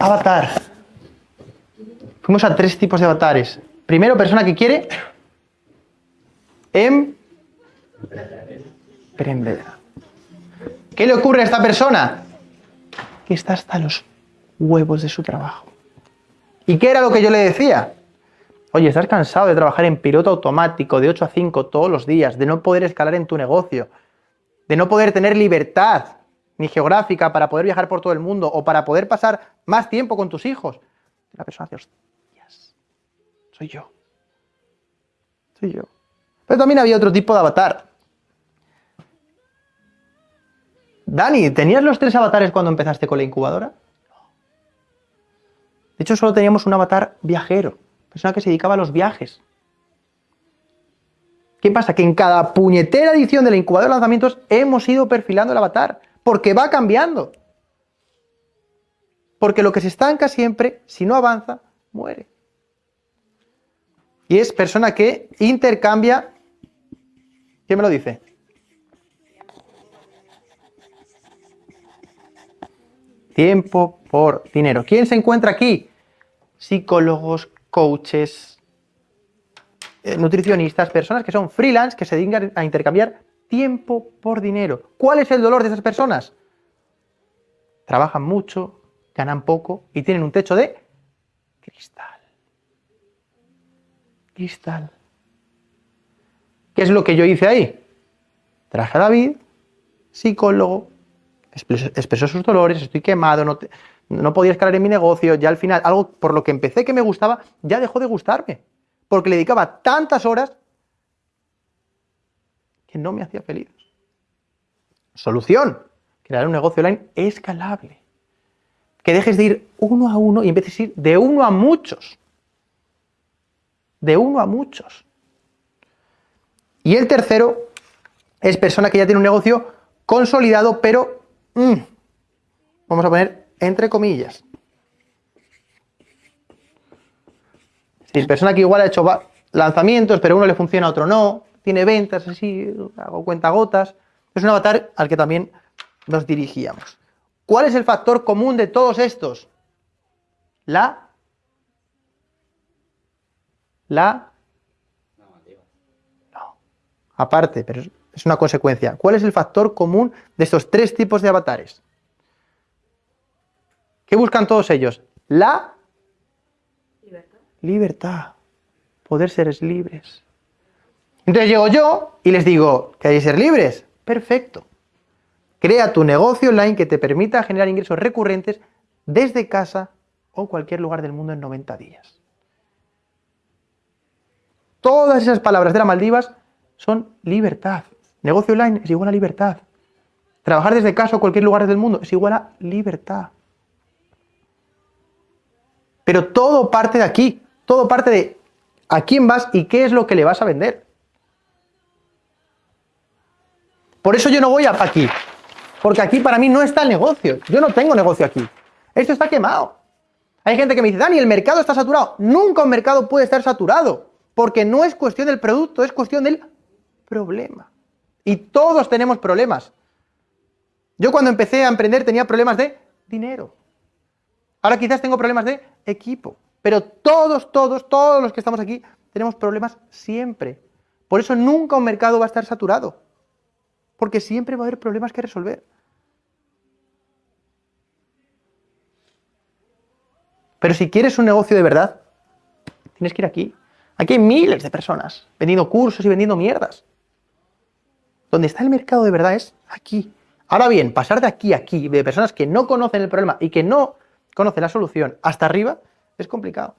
Avatar. Fuimos a tres tipos de avatares. Primero, persona que quiere emprender. ¿Qué le ocurre a esta persona? Que está hasta los huevos de su trabajo. ¿Y qué era lo que yo le decía? Oye, estás cansado de trabajar en piloto automático de 8 a 5 todos los días, de no poder escalar en tu negocio, de no poder tener libertad ni geográfica para poder viajar por todo el mundo o para poder pasar más tiempo con tus hijos. La persona dice, hostias, soy yo. Soy yo. Pero también había otro tipo de avatar. Dani, ¿tenías los tres avatares cuando empezaste con la incubadora? De hecho, solo teníamos un avatar viajero, persona que se dedicaba a los viajes. ¿Qué pasa? Que en cada puñetera edición de la incubadora de lanzamientos hemos ido perfilando el avatar, porque va cambiando. Porque lo que se estanca siempre, si no avanza, muere. Y es persona que intercambia... ¿Quién me lo dice? Tiempo por dinero. ¿Quién se encuentra aquí? Psicólogos, coaches, eh, nutricionistas, personas que son freelance, que se dedican a intercambiar tiempo por dinero. ¿Cuál es el dolor de esas personas? Trabajan mucho, ganan poco y tienen un techo de cristal. Cristal. ¿Qué es lo que yo hice ahí? Traje a David, psicólogo, expresó sus dolores, estoy quemado, no, no podía escalar en mi negocio, ya al final, algo por lo que empecé que me gustaba, ya dejó de gustarme, porque le dedicaba tantas horas que no me hacía feliz. Solución, crear un negocio online escalable. Que dejes de ir uno a uno y empieces a ir de uno a muchos. De uno a muchos. Y el tercero es persona que ya tiene un negocio consolidado, pero Mm. Vamos a poner entre comillas. Si persona que igual ha hecho lanzamientos, pero uno le funciona, a otro no, tiene ventas, así, hago cuenta gotas. Es un avatar al que también nos dirigíamos. ¿Cuál es el factor común de todos estos? La... La... No. Aparte, pero es una consecuencia. ¿Cuál es el factor común de estos tres tipos de avatares? ¿Qué buscan todos ellos? La libertad. libertad. Poder ser libres. Entonces llego yo y les digo, ¿queréis ser libres? Perfecto. Crea tu negocio online que te permita generar ingresos recurrentes desde casa o cualquier lugar del mundo en 90 días. Todas esas palabras de las Maldivas son libertad. Negocio online es igual a libertad. Trabajar desde casa o cualquier lugar del mundo es igual a libertad. Pero todo parte de aquí, todo parte de a quién vas y qué es lo que le vas a vender. Por eso yo no voy a aquí, porque aquí para mí no está el negocio. Yo no tengo negocio aquí. Esto está quemado. Hay gente que me dice, Dani, el mercado está saturado. Nunca un mercado puede estar saturado, porque no es cuestión del producto, es cuestión del problema. Y todos tenemos problemas. Yo cuando empecé a emprender tenía problemas de dinero. Ahora quizás tengo problemas de equipo. Pero todos, todos, todos los que estamos aquí tenemos problemas siempre. Por eso nunca un mercado va a estar saturado. Porque siempre va a haber problemas que resolver. Pero si quieres un negocio de verdad, tienes que ir aquí. Aquí hay miles de personas vendiendo cursos y vendiendo mierdas. Donde está el mercado de verdad es aquí. Ahora bien, pasar de aquí a aquí, de personas que no conocen el problema y que no conocen la solución, hasta arriba, es complicado.